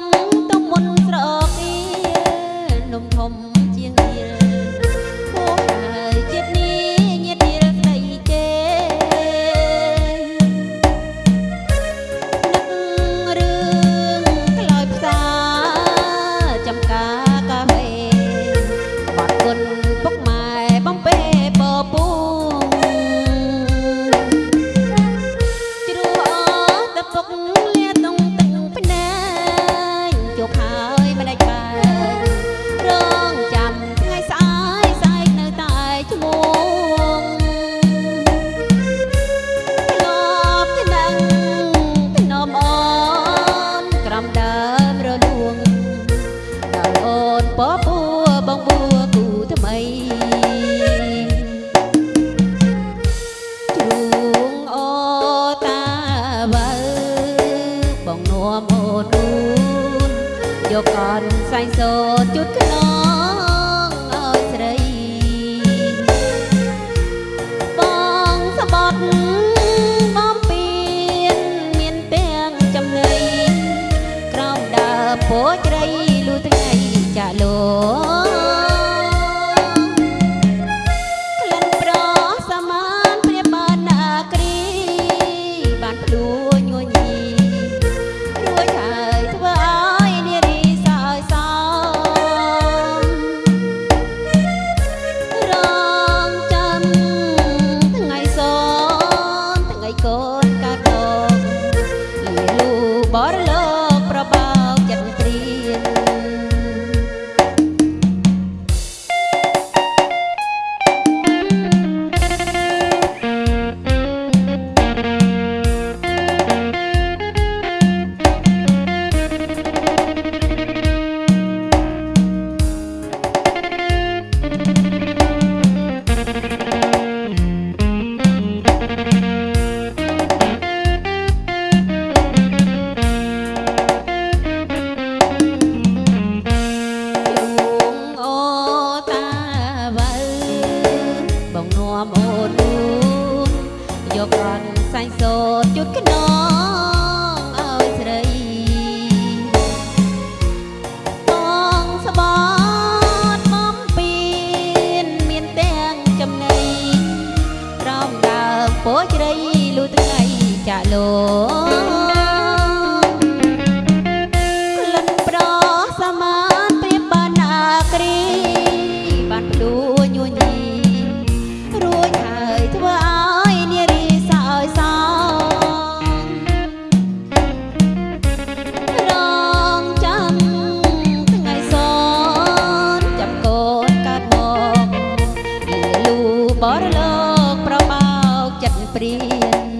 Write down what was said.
មទុំមុនស្រោ រលួងដល់អូនពពួរបងពួរគូថ្មីជួងអូតាវើបងនួមអូនយកកនសែងសូនជុតខ្លោ ពោជ្រៃលូថ្ងៃចាក់លោ យករនសែងសូត្រជុតខ្នងឲ្យស្រីបងស្បត់បំពេញមានទាំងចំណៃរំដើពោជ្រៃលូថ្ងៃចាក់លោ prien